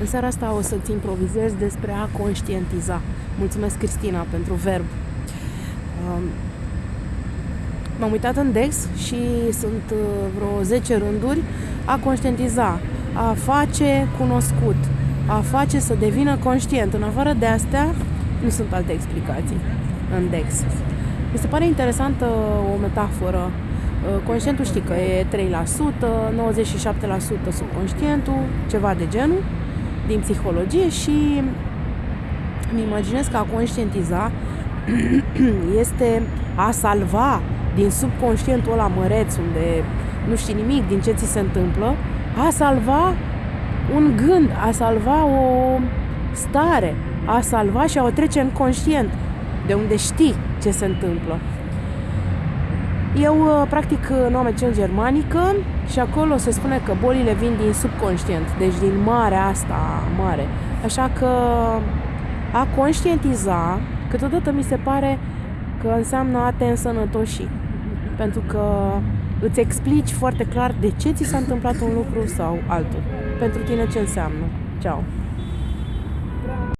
În seara asta o să-ți improvizez despre a conștientiza. Mulțumesc, Cristina, pentru verb. Um, m-am uitat în Dex și sunt uh, vreo 10 rânduri a conștientiza, a face cunoscut, a face să devină conștient. În afară de astea, nu sunt alte explicații în Dex. Mi se pare interesantă o metaforă. Uh, conștientul știi că e 3%, 97% subconștientul, ceva de genul din psihologie și îmi imaginez că a conștientiza este a salva din subconștientul ăla măreț unde nu știi nimic din ce ți se întâmplă, a salva un gând, a salva o stare, a salva și a o trece în conștient, de unde știi ce se întâmplă. Eu uh, practic noua medicina germanică și acolo se spune că bolile vin din subconștient, deci din marea asta mare. Așa că a conștientiza, câteodată mi se pare că înseamnă a te însănătoși. Pentru că îți explici foarte clar de ce ți s-a întâmplat un lucru sau altul. Pentru tine ce înseamnă. Ciao!